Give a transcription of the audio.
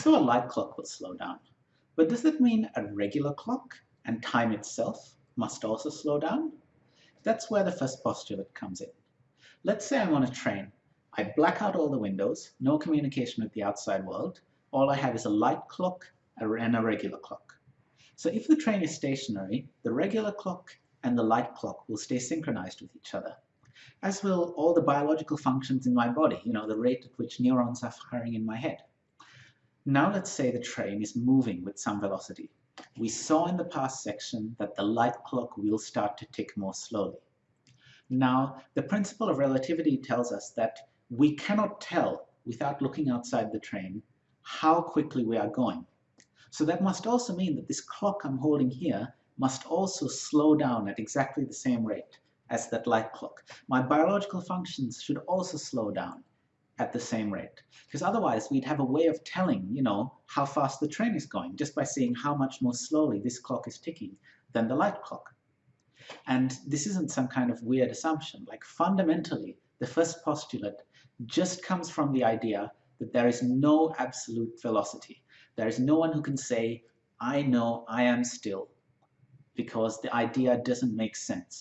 So a light clock will slow down. But does that mean a regular clock and time itself must also slow down? That's where the first postulate comes in. Let's say I'm on a train. I black out all the windows, no communication with the outside world. All I have is a light clock and a regular clock. So if the train is stationary, the regular clock and the light clock will stay synchronized with each other, as will all the biological functions in my body, you know, the rate at which neurons are firing in my head. Now let's say the train is moving with some velocity. We saw in the past section that the light clock will start to tick more slowly. Now, the principle of relativity tells us that we cannot tell without looking outside the train how quickly we are going. So that must also mean that this clock I'm holding here must also slow down at exactly the same rate as that light clock. My biological functions should also slow down at the same rate. Because otherwise we'd have a way of telling, you know, how fast the train is going just by seeing how much more slowly this clock is ticking than the light clock. And this isn't some kind of weird assumption. Like fundamentally, the first postulate just comes from the idea that there is no absolute velocity. There is no one who can say, I know I am still, because the idea doesn't make sense.